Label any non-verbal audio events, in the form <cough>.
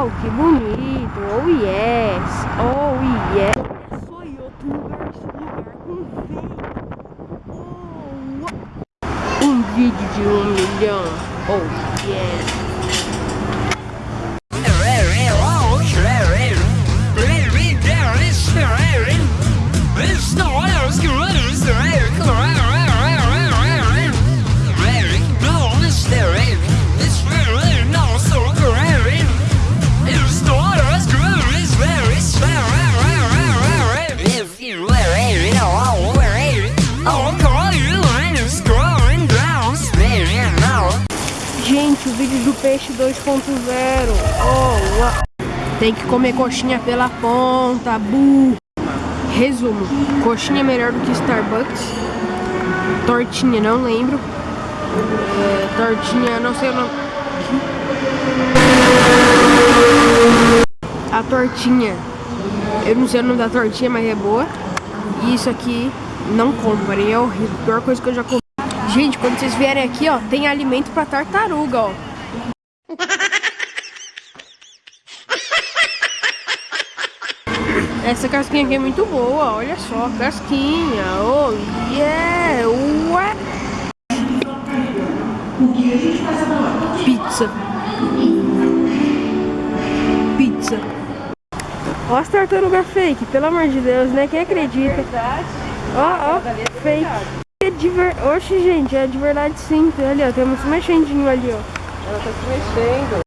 uau, que bonito, oh yes, oh yes. Olha só em outro lugar, esse lugar com vento. Oh. Um vídeo de um milhão, oh yes. Gente, o vídeo do peixe 2.0. Oh, Tem que comer coxinha pela ponta, bu. Resumo: coxinha é melhor do que Starbucks. Tortinha, não lembro. É, tortinha, não sei o nome. A tortinha. Eu não sei o nome da tortinha, mas é boa. E isso aqui, não comprem, é horrível. A pior coisa que eu já comi. Gente, quando vocês vierem aqui, ó, tem alimento pra tartaruga, ó. <laughs> Essa casquinha aqui é muito boa, olha só, casquinha, oh yeah, ué. Pizza. Pizza. Ó as tartarugas fake, pelo amor de Deus, né? Quem acredita? Verdade. Ó, ó, fake. É de ver... Oxe, gente, é de verdade sim. Ali, ó, tem muito mexendinho ali, ó. Ela tá se mexendo.